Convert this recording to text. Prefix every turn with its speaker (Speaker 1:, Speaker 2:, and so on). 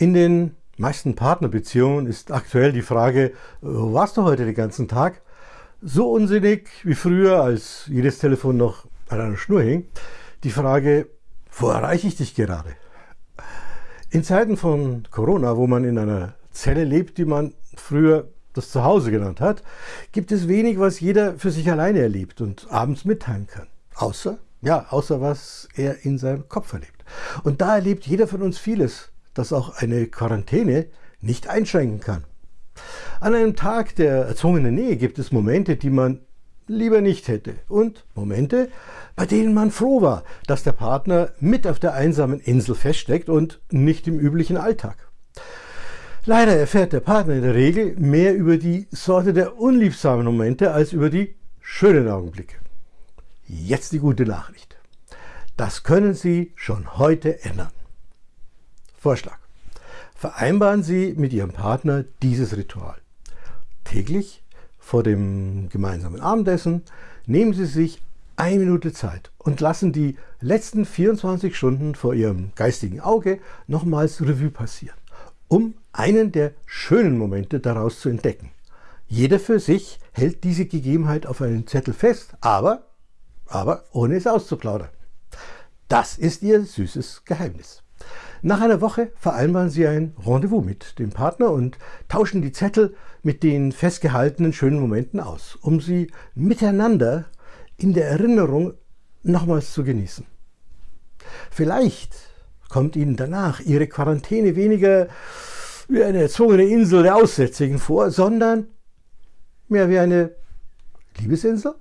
Speaker 1: In den meisten Partnerbeziehungen ist aktuell die Frage, wo warst du heute den ganzen Tag? So unsinnig wie früher, als jedes Telefon noch an einer Schnur hing, die Frage, wo erreiche ich dich gerade? In Zeiten von Corona, wo man in einer Zelle lebt, die man früher das Zuhause genannt hat, gibt es wenig, was jeder für sich alleine erlebt und abends mitteilen kann. Außer, ja, außer was er in seinem Kopf erlebt. Und da erlebt jeder von uns vieles, das auch eine Quarantäne nicht einschränken kann. An einem Tag der erzwungenen Nähe gibt es Momente, die man lieber nicht hätte und Momente, bei denen man froh war, dass der Partner mit auf der einsamen Insel feststeckt und nicht im üblichen Alltag. Leider erfährt der Partner in der Regel mehr über die Sorte der unliebsamen Momente als über die schönen Augenblicke. Jetzt die gute Nachricht. Das können Sie schon heute ändern. Vorschlag. Vereinbaren Sie mit Ihrem Partner dieses Ritual. Täglich vor dem gemeinsamen Abendessen nehmen Sie sich eine Minute Zeit und lassen die letzten 24 Stunden vor Ihrem geistigen Auge nochmals Revue passieren, um einen der schönen Momente daraus zu entdecken. Jeder für sich hält diese Gegebenheit auf einen Zettel fest, aber, aber ohne es auszuplaudern. Das ist Ihr süßes Geheimnis. Nach einer Woche vereinbaren Sie ein Rendezvous mit dem Partner und tauschen die Zettel mit den festgehaltenen schönen Momenten aus, um sie miteinander in der Erinnerung nochmals zu genießen. Vielleicht kommt Ihnen danach Ihre Quarantäne weniger wie eine erzwungene Insel der Aussätzigen vor, sondern mehr wie eine Liebesinsel?